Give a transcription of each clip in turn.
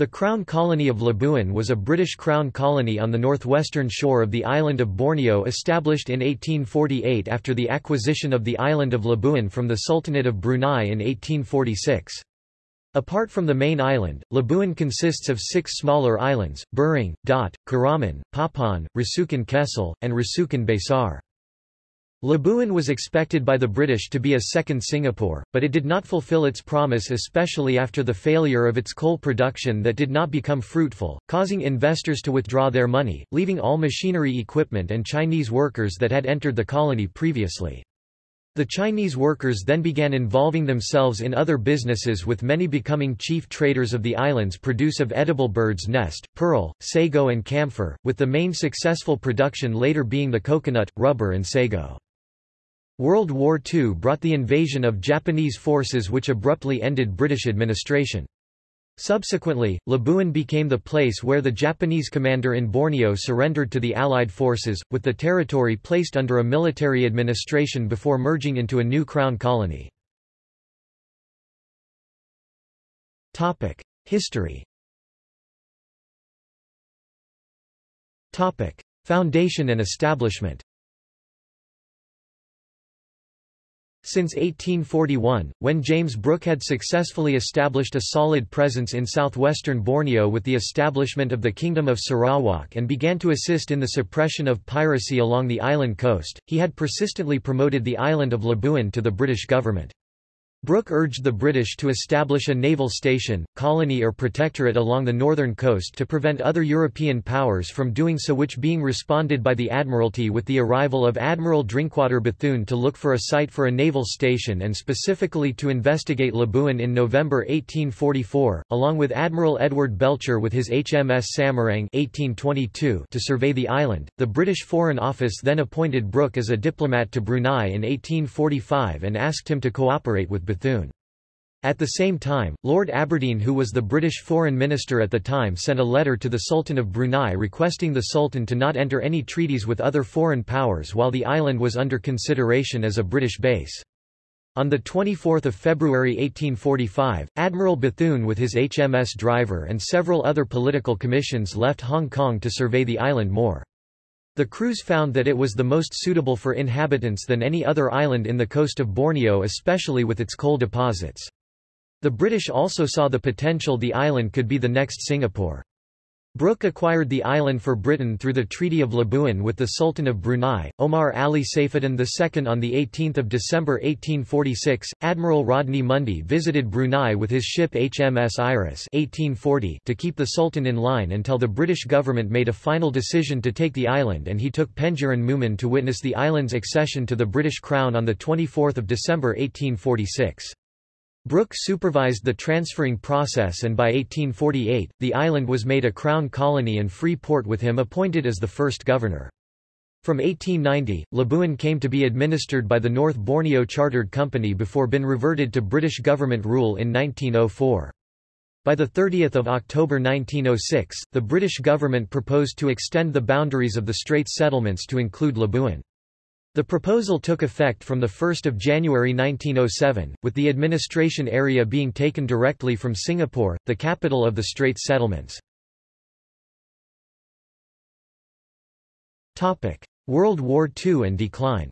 The Crown Colony of Labuan was a British Crown colony on the northwestern shore of the island of Borneo established in 1848 after the acquisition of the island of Labuan from the Sultanate of Brunei in 1846. Apart from the main island, Labuan consists of six smaller islands, Burung, Dot, Kuraman, Papan, Rusukan Kecil, and Rusukan Besar. Labuan was expected by the British to be a second Singapore, but it did not fulfill its promise especially after the failure of its coal production that did not become fruitful, causing investors to withdraw their money, leaving all machinery equipment and Chinese workers that had entered the colony previously. The Chinese workers then began involving themselves in other businesses with many becoming chief traders of the island's produce of edible bird's nest, pearl, sago and camphor, with the main successful production later being the coconut, rubber and sago. World War II brought the invasion of Japanese forces which abruptly ended British administration. Subsequently, Labuan became the place where the Japanese commander in Borneo surrendered to the Allied forces, with the territory placed under a military administration before merging into a new crown colony. History Foundation and establishment Since 1841, when James Brooke had successfully established a solid presence in southwestern Borneo with the establishment of the Kingdom of Sarawak and began to assist in the suppression of piracy along the island coast, he had persistently promoted the island of Labuan to the British government. Brooke urged the British to establish a naval station, colony or protectorate along the northern coast to prevent other European powers from doing so which being responded by the Admiralty with the arrival of Admiral Drinkwater Bethune to look for a site for a naval station and specifically to investigate Labuan in November 1844, along with Admiral Edward Belcher with his HMS Samarang 1822 to survey the island. The British Foreign Office then appointed Brooke as a diplomat to Brunei in 1845 and asked him to cooperate with Bethune. At the same time, Lord Aberdeen who was the British Foreign Minister at the time sent a letter to the Sultan of Brunei requesting the Sultan to not enter any treaties with other foreign powers while the island was under consideration as a British base. On 24 February 1845, Admiral Bethune with his HMS Driver and several other political commissions left Hong Kong to survey the island more. The crews found that it was the most suitable for inhabitants than any other island in the coast of Borneo especially with its coal deposits. The British also saw the potential the island could be the next Singapore. Brooke acquired the island for Britain through the Treaty of Labuan with the Sultan of Brunei, Omar Ali Saifuddin II. On 18 December 1846, Admiral Rodney Mundy visited Brunei with his ship HMS Iris 1840 to keep the Sultan in line until the British government made a final decision to take the island and he took Pengiran Mumin to witness the island's accession to the British Crown on 24 December 1846. Brooke supervised the transferring process and by 1848, the island was made a crown colony and free port with him appointed as the first governor. From 1890, Labuan came to be administered by the North Borneo Chartered Company before being reverted to British government rule in 1904. By 30 October 1906, the British government proposed to extend the boundaries of the Straits settlements to include Labuan. The proposal took effect from 1 January 1907, with the administration area being taken directly from Singapore, the capital of the Straits settlements. World War II and decline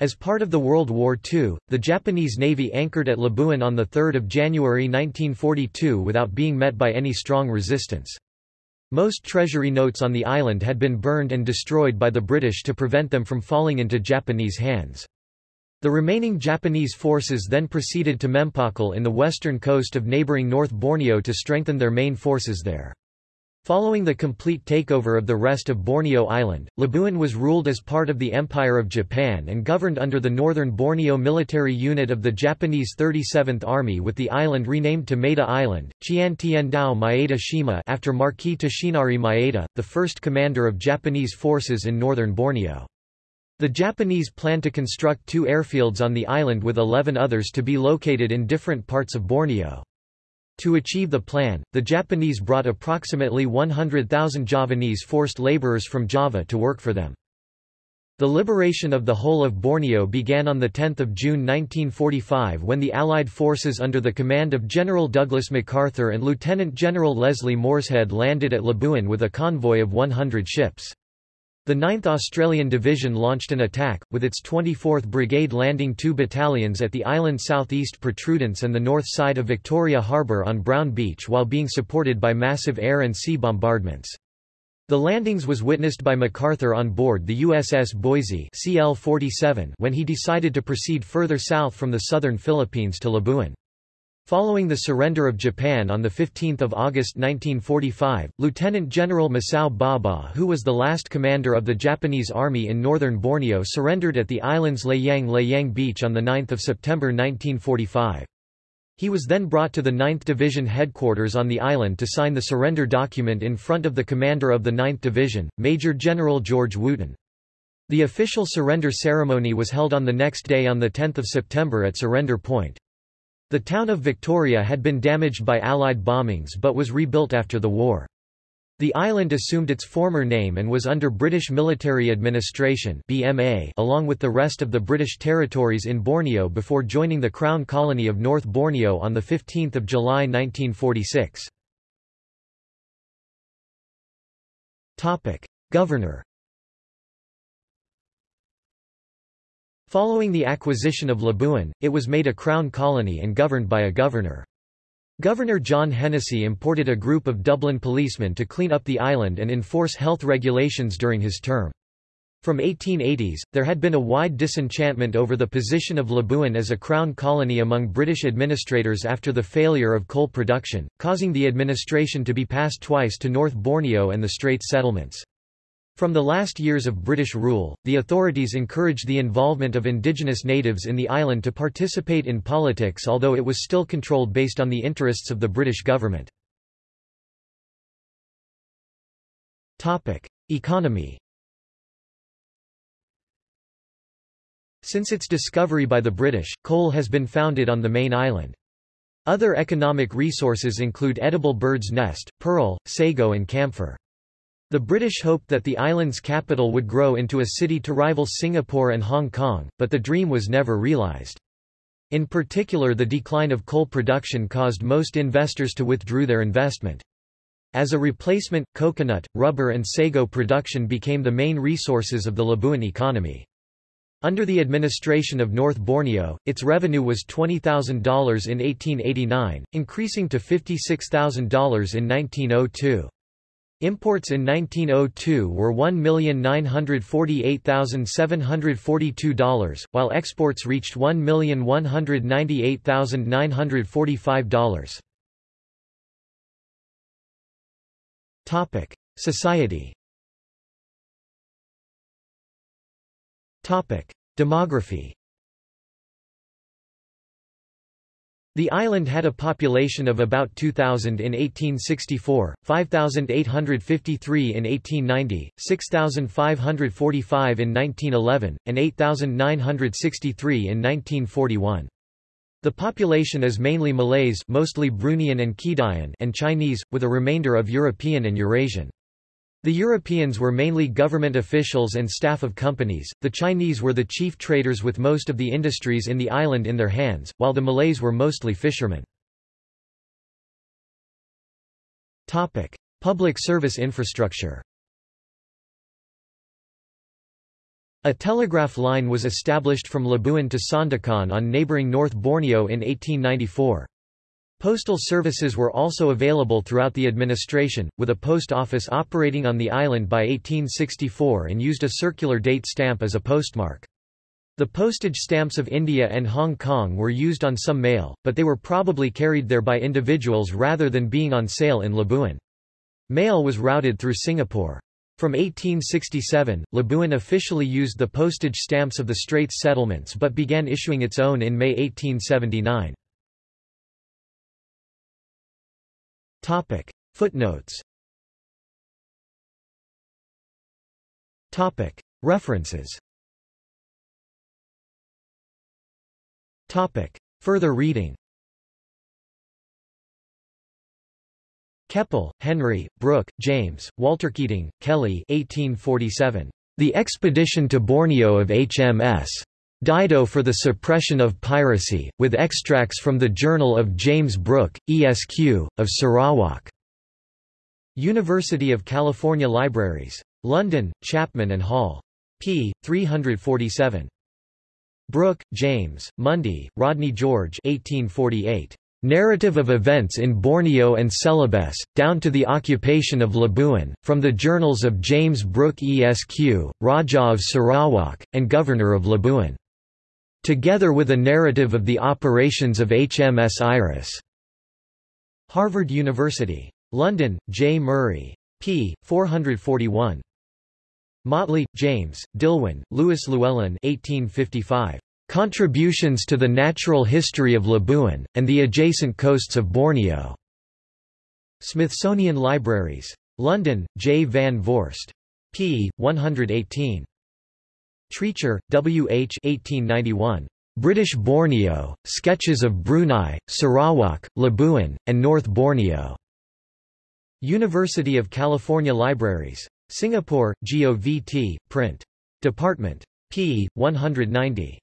As part of the World War II, the Japanese Navy anchored at Labuan on 3 January 1942 without being met by any strong resistance. Most treasury notes on the island had been burned and destroyed by the British to prevent them from falling into Japanese hands. The remaining Japanese forces then proceeded to Mempakul in the western coast of neighbouring North Borneo to strengthen their main forces there. Following the complete takeover of the rest of Borneo Island, Labuan was ruled as part of the Empire of Japan and governed under the Northern Borneo Military Unit of the Japanese 37th Army with the island renamed to Maeda Island, Chiantiendao Maeda Shima after Marquis Toshinari Maeda, the first commander of Japanese forces in northern Borneo. The Japanese planned to construct two airfields on the island with 11 others to be located in different parts of Borneo. To achieve the plan, the Japanese brought approximately 100,000 Javanese forced laborers from Java to work for them. The liberation of the whole of Borneo began on 10 June 1945 when the Allied forces under the command of General Douglas MacArthur and Lieutenant General Leslie Morshead landed at Labuan with a convoy of 100 ships. The 9th Australian Division launched an attack, with its 24th Brigade landing two battalions at the island's southeast protrudence and the north side of Victoria Harbour on Brown Beach while being supported by massive air and sea bombardments. The landings was witnessed by MacArthur on board the USS Boise CL-47 when he decided to proceed further south from the southern Philippines to Labuan. Following the surrender of Japan on 15 August 1945, Lieutenant General Masao Baba who was the last commander of the Japanese Army in northern Borneo surrendered at the island's Layang Layang Beach on 9 September 1945. He was then brought to the 9th Division headquarters on the island to sign the surrender document in front of the commander of the 9th Division, Major General George Wootten. The official surrender ceremony was held on the next day on 10 September at Surrender Point. The town of Victoria had been damaged by Allied bombings but was rebuilt after the war. The island assumed its former name and was under British Military Administration BMA along with the rest of the British territories in Borneo before joining the Crown Colony of North Borneo on 15 July 1946. Governor Following the acquisition of Labuan, it was made a Crown Colony and governed by a governor. Governor John Hennessy imported a group of Dublin policemen to clean up the island and enforce health regulations during his term. From 1880s, there had been a wide disenchantment over the position of Labuan as a crown colony among British administrators after the failure of coal production, causing the administration to be passed twice to North Borneo and the Straits settlements. From the last years of British rule, the authorities encouraged the involvement of indigenous natives in the island to participate in politics although it was still controlled based on the interests of the British government. Economy Since its discovery by the British, coal has been founded on the main island. Other economic resources include edible bird's nest, pearl, sago and camphor. The British hoped that the island's capital would grow into a city to rival Singapore and Hong Kong, but the dream was never realized. In particular the decline of coal production caused most investors to withdraw their investment. As a replacement, coconut, rubber and sago production became the main resources of the Labuan economy. Under the administration of North Borneo, its revenue was $20,000 in 1889, increasing to $56,000 in 1902. Imports in 1902 were $1,948,742, while exports reached $1,198,945. Topic: Society. Topic: Demography. The island had a population of about 2,000 in 1864, 5,853 in 1890, 6,545 in 1911, and 8,963 in 1941. The population is mainly Malays mostly Bruneian and Kedayan and Chinese, with a remainder of European and Eurasian. The Europeans were mainly government officials and staff of companies, the Chinese were the chief traders with most of the industries in the island in their hands, while the Malays were mostly fishermen. Public service infrastructure A telegraph line was established from Labuan to Sandakan on neighbouring North Borneo in 1894. Postal services were also available throughout the administration, with a post office operating on the island by 1864 and used a circular date stamp as a postmark. The postage stamps of India and Hong Kong were used on some mail, but they were probably carried there by individuals rather than being on sale in Labuan. Mail was routed through Singapore. From 1867, Labuan officially used the postage stamps of the Straits settlements but began issuing its own in May 1879. Topic. Footnotes Topic. References Topic. Further reading Keppel, Henry, Brooke, James, Walter Keating, Kelly 1847. The expedition to Borneo of HMS Dido for the suppression of piracy, with extracts from the Journal of James Brooke, Esq. of Sarawak. University of California Libraries. London, Chapman and Hall. p. 347. Brooke, James, Mundy, Rodney George 1848. Narrative of Events in Borneo and Celebes, down to the occupation of Labuan, from the journals of James Brooke Esq., Raja of Sarawak, and Governor of Labuan. Together with a narrative of the operations of HMS Iris. Harvard University. London, J. Murray. p. 441. Motley, James, Dillwyn, Lewis Llewelyn 1855. Contributions to the Natural History of Labuan, and the Adjacent Coasts of Borneo. Smithsonian Libraries. London, J. Van Voorst. p. 118. Treacher, W. H. 1891. British Borneo, Sketches of Brunei, Sarawak, Labuan, and North Borneo. University of California Libraries. Singapore, GOVT, Print. Department. p. 190.